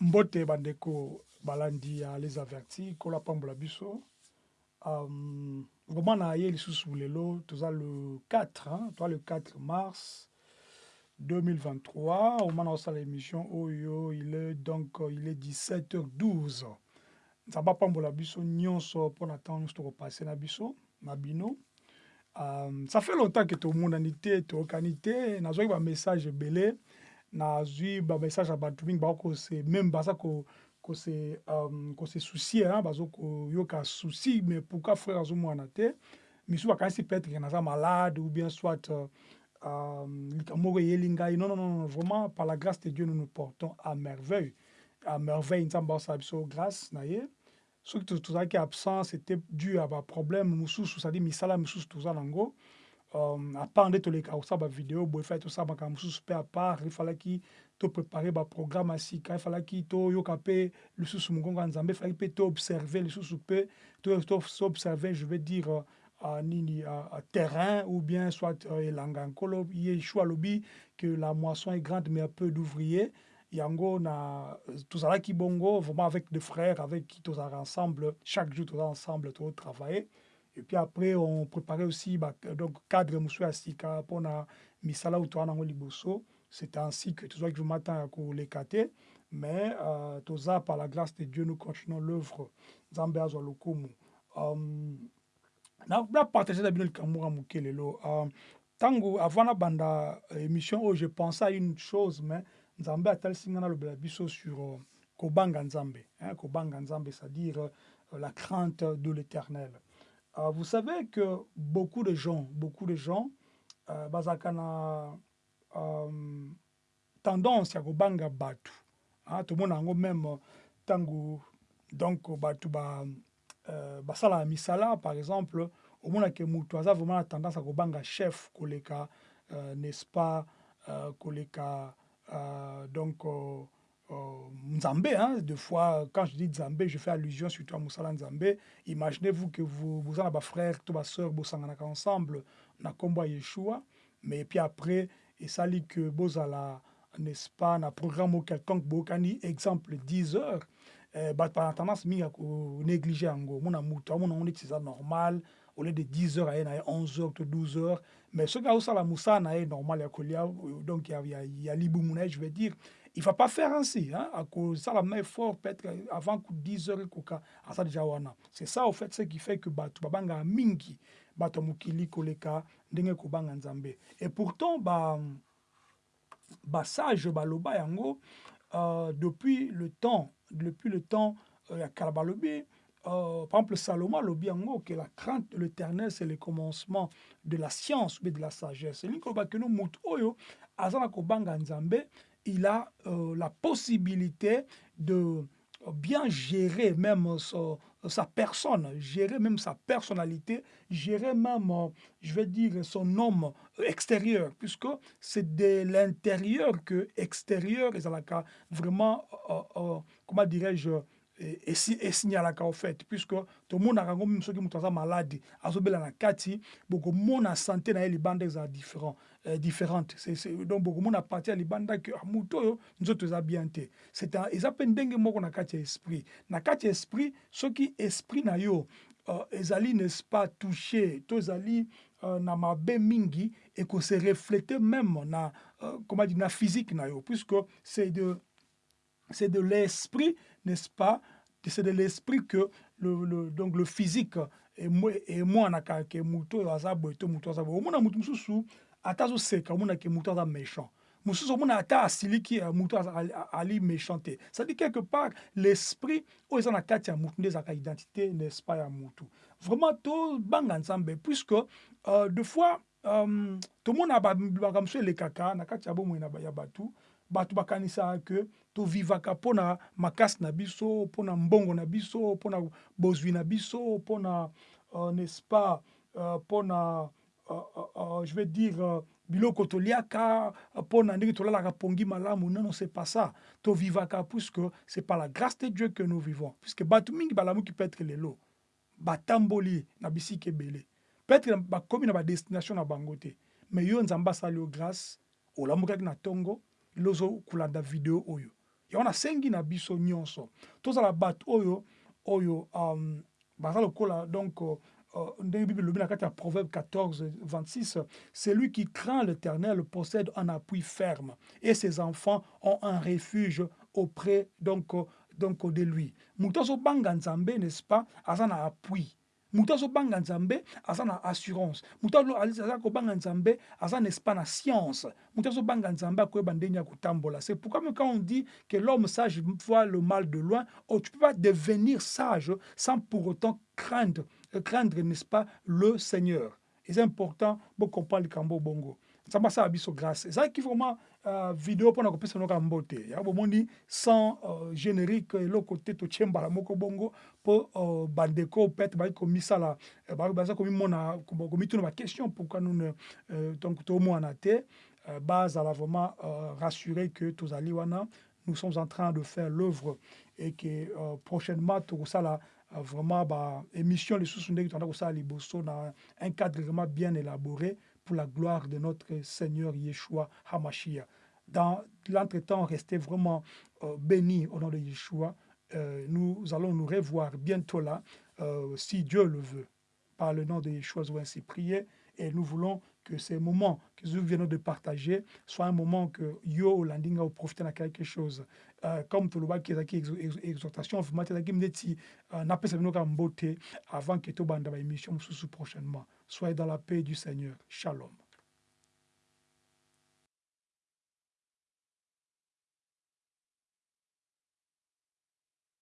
mbote bandeko balandi ya les avertis kola pambola biso. Um, vraiment na ye lisusu lelo toza le 4 hein, toi le 4 mars 2023 au moment osala émission oyo il est donc il est 17h12 nzambe apambola biso nyonso mpona ntango nyonso tokopase na biso na bino. Um, ça fait longtemps ke tomonani te toyokani te nazwaki bamessage ebele nazwi bamessage ya bato mingi bakose meme baza kose um, soucie baza koyoka souci mais pourquoi frère azomwana te? Misu bakanisi peut-être naza malade ou bien soit um, likambo moko eyeli non, non, non, vraiment par la grâce de dieu nous nous portons à merveille. À merveille nzambe aosala biso grâce na ye. Soki tozalaki absent c'était dû à baproblème mosusu cestadire misala mosusu toza nango um, apart nde toleka kosala bavideo boye fai tosala makambo mosusu mpe apart efalaki toprépare baprogramme ya sika efalaki toyoka mpe lisusu mongongo ya nzambe efalaki mpe toobserve lisusu mpe toobserve je veux dire uh, nini uh, terrain ou bien soit uh, elanga nkolo yeshua alobi que la moisson est grande mais un peu d'ouvriers yango na tozalaki bongo vraiment avec des frères avec qui tozalaka ensemble chaque jour toza ensemble tozotravailler et puis après on préparait aussi bah, donc cadre mosusu ya sika mpona misala oyo toza nango liboso c'est ainsi que vraiment ntan ya koleka te mais euh, par la grâce de dieu nous continuons l'œuvre nzambe azwa lokumu um, napartage na um, avant émission oyo je pensais à une chose mais hein, c'est-à-dire la crainte de l'éternel uh, vous savez que beaucoup de gens beaucoup de gens uh, bazalaka na um, tendance ya kobanga bato hein, tomona yango même ntango donc bato ba, uh, basalaka misala par exemple omonake moto aza vraiment na tendance ya kobanga chef koleka uh, n'est-ce pas uh, koleka Euh, donc, euh, euh, Nzambe, hein, deux fois, quand je dis Nzambe, je fais allusion surtout à Moussala Nzambe. Imaginez-vous que vous, vous avez frère, tous vos soeurs, vous ensemble, na combat Yeshua, mais puis après, et ça dit que vous n'est-ce pas, un programme quelconque, bokani, exemple, 10 heures, eh, bah, par tendance, mi à négliger en gros. Mon amour, mon on c'est ça normal, au lieu de 10 heures, il y a 11 heures, 12 heures. Mais ce gars ça la moussa na normal donc il y a y a liboumuna je vais dire il va pas faire ainsi hein ça la main fort peut-être avant que 10 heures koka ça déjà wana c'est ça au fait ce qui fait que batu babanga mingi bato mukili koleka ndenge ko banga nzambe et pourtant ba ba sage baloba yango euh, depuis le temps depuis le temps euh, kalabalobi euh, par exemple, Salomon le bien que la crainte de l'éternel, c'est le commencement de la science, mais de la sagesse. Il a euh, la possibilité de bien gérer même sa, sa, personne, gérer même sa personnalité, gérer même, je vais dire, son homme extérieur, puisque c'est de l'intérieur que extérieur, et ça vraiment, euh, euh, comment dirais-je, esignalaka au fait puisque tomonaka yango mimi soki moto aza malade azobela na kati bokomona sante na ye libanda ezala différent euh, différente donc bokomona parti ya libanda ke moto oyo nzoto eza bien te eza mpe ndenge moko na kati ya esprit na kati ya esprit soki esprit na yo uh, ezali n'est-ce pas touché to ezali uh, na mabe mingi ekose reflete même na uh, comment dire na physique na yo puisque c'est de c'est de l'esprit, n'est-ce pas? C'est de l'esprit que le, le, donc le physique et moi et moi na ka ke muto aza boito muto aza bo mona mutu mususu atazo seka mona ke muto aza méchant. Mususu mona ata asiliki muto ali méchanté. Ça dit quelque part l'esprit o eza na kati ya mutu nde ezaka identité n'est-ce pas ya mutu vraiment to banga nzambe puisque euh, deux fois euh, tomona bakambo so elekaka na kati ya bomoi ya batu bato bakanisaka ke tovivaka mpona makasi na biso mpona mbongo na biso bozwi na biso mpona uh, n'est-ce pas mpona uh, uh, je vais dire biloko toliaka mpona ndenge tolalaka pongi malamu. Non c'est pas ça. Tovivaka puisque c'est par la grâce de dieu que nous vivons. Puisque bato mingi balamuki peut-être lelo batamboli na peut-être bakomi na badestination na bango te mais yo nzambe asali yo grâce olamukaki na ntongo lozo kolanda video oyo. Yango nasengi na biso nyonso. Tozala bato oyo oyo um, baza lokola donc uh, ndenge bible elobi na kati ya proverbe 14 26 celui qui craint l'éternel possède un appui ferme et ses enfants ont un refuge auprès donc, donc de lui. Moto azobanga nzambe n'est-ce pas aza na appui moto azobanga nzambe aza na assurance. Moto aza kobanga nzambe aza n'est-ce pas na science. Moto azobanga nzambe akoyeba ndenge ya kotambola. C'est pourquoi même quand on dit que l'homme sage voit le mal de loin oh, tu peux pas devenir sage sans pour autant craindre craindre n'est-ce pas le Seigneur. Et c'est important pour comprendre le cambo bongo. Nzambe asala biso grâce. Ezalaki vraiment uh, video mpona kopesa noka mbote ya bomoni sans uh, générique eloko te totie mbala moko bongo mpo uh, bandeko komisala baza komimona komituna baquestion pourquoi nous ne uh, donc tomwana te bazala vraiment uh, rassuré que nous sommes en train de faire l'œuvre et que uh, prochainement tokosala vraiment baémission na un cadre vraiment bien élaboré pour la gloire de notre Seigneur Yeshua Hamashia. Dans l'entretemps, restez vraiment euh, bénis au nom de Yeshua. Euh, nous allons nous revoir bientôt là, euh, si Dieu le veut. Par le nom de Yeshua, ainsi prier et nous voulons que ces moments que nous venons de partager soient un moment que yo landinga au profiter de quelque chose. Euh, comme tout le monde qui est exhortation, vraiment, qui n'a pas beauté avant que tout bande émission prochainement. Soyez dans la paix du Seigneur. Shalom.